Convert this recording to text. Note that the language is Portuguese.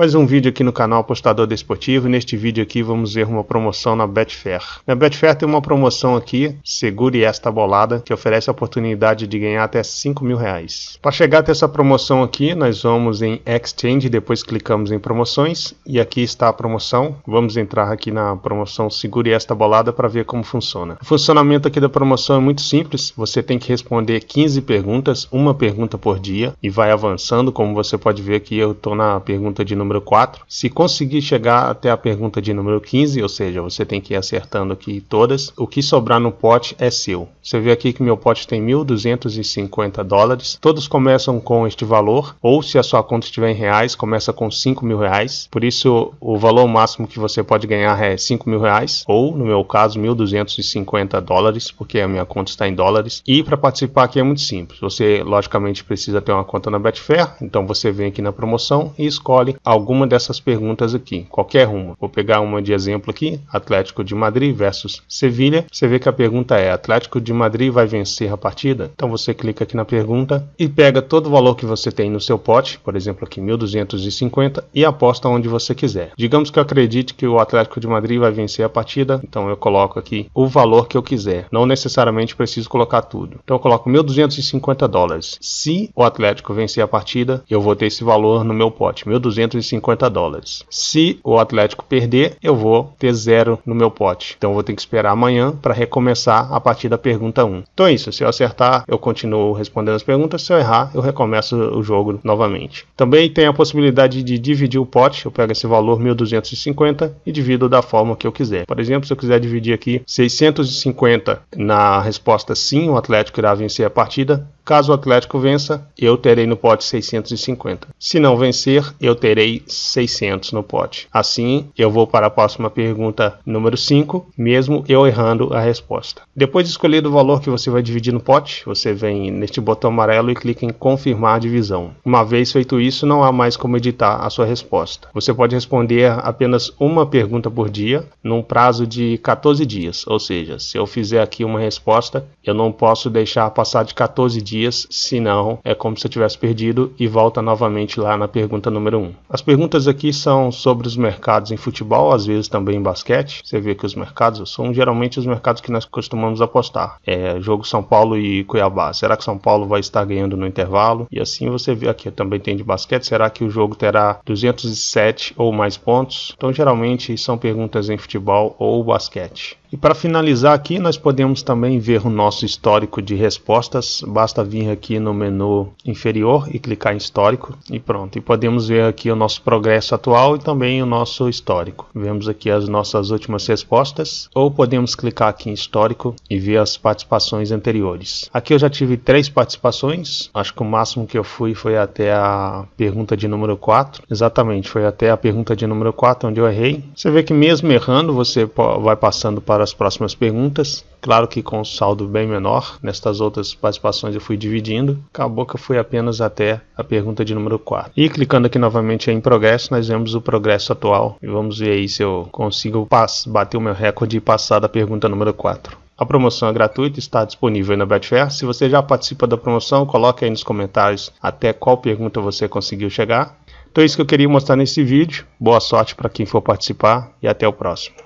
Mais um vídeo aqui no canal Apostador Desportivo neste vídeo aqui vamos ver uma promoção na Betfair. Na Betfair tem uma promoção aqui, segure esta bolada, que oferece a oportunidade de ganhar até 5 mil reais. Para chegar até essa promoção aqui, nós vamos em Exchange, depois clicamos em promoções e aqui está a promoção. Vamos entrar aqui na promoção segure esta bolada para ver como funciona. O funcionamento aqui da promoção é muito simples, você tem que responder 15 perguntas, uma pergunta por dia e vai avançando, como você pode ver aqui eu estou na pergunta de número número 4. Se conseguir chegar até a pergunta de número 15, ou seja, você tem que ir acertando aqui todas, o que sobrar no pote é seu. Você vê aqui que meu pote tem 1.250 dólares. Todos começam com este valor, ou se a sua conta estiver em reais, começa com 5 mil reais. Por isso, o valor máximo que você pode ganhar é 5 mil reais, ou no meu caso, 1.250 dólares, porque a minha conta está em dólares. E para participar aqui é muito simples. Você, logicamente, precisa ter uma conta na Betfair, então você vem aqui na promoção e escolhe alguma dessas perguntas aqui, qualquer uma. Vou pegar uma de exemplo aqui, Atlético de Madrid versus Sevilha. Você vê que a pergunta é, Atlético de Madrid vai vencer a partida? Então você clica aqui na pergunta e pega todo o valor que você tem no seu pote, por exemplo aqui 1.250 e aposta onde você quiser. Digamos que eu acredite que o Atlético de Madrid vai vencer a partida, então eu coloco aqui o valor que eu quiser. Não necessariamente preciso colocar tudo. Então eu coloco 1.250 dólares. Se o Atlético vencer a partida, eu vou ter esse valor no meu pote, 1.250 150 dólares. Se o Atlético perder, eu vou ter zero no meu pote. Então vou ter que esperar amanhã para recomeçar a partir da pergunta 1. Então é isso. Se eu acertar, eu continuo respondendo as perguntas. Se eu errar, eu recomeço o jogo novamente. Também tem a possibilidade de dividir o pote. Eu pego esse valor 1.250 e divido da forma que eu quiser. Por exemplo, se eu quiser dividir aqui 650 na resposta sim, o Atlético irá vencer a partida. Caso o Atlético vença, eu terei no pote 650. Se não vencer, eu terei 600 no pote. Assim, eu vou para a próxima pergunta número 5, mesmo eu errando a resposta. Depois de escolher o valor que você vai dividir no pote, você vem neste botão amarelo e clica em confirmar divisão. Uma vez feito isso, não há mais como editar a sua resposta. Você pode responder apenas uma pergunta por dia, num prazo de 14 dias. Ou seja, se eu fizer aqui uma resposta, eu não posso deixar passar de 14 dias dias, senão é como se eu tivesse perdido e volta novamente lá na pergunta número 1. As perguntas aqui são sobre os mercados em futebol, às vezes também em basquete. Você vê que os mercados são geralmente os mercados que nós costumamos apostar. É jogo São Paulo e Cuiabá. Será que São Paulo vai estar ganhando no intervalo? E assim você vê aqui também tem de basquete. Será que o jogo terá 207 ou mais pontos? Então geralmente são perguntas em futebol ou basquete. E para finalizar aqui, nós podemos também ver o nosso histórico de respostas. Basta vir aqui no menu inferior e clicar em histórico e pronto. E podemos ver aqui o nosso progresso atual e também o nosso histórico. Vemos aqui as nossas últimas respostas ou podemos clicar aqui em histórico e ver as participações anteriores. Aqui eu já tive três participações. Acho que o máximo que eu fui foi até a pergunta de número 4. Exatamente, foi até a pergunta de número 4 onde eu errei. Você vê que mesmo errando, você vai passando para para as próximas perguntas. Claro que com um saldo bem menor, nestas outras participações eu fui dividindo. Acabou que eu fui apenas até a pergunta de número 4. E clicando aqui novamente em progresso, nós vemos o progresso atual. E vamos ver aí se eu consigo bater o meu recorde e passar da pergunta número 4. A promoção é gratuita, está disponível na Betfair. Se você já participa da promoção, coloque aí nos comentários até qual pergunta você conseguiu chegar. Então é isso que eu queria mostrar nesse vídeo. Boa sorte para quem for participar e até o próximo.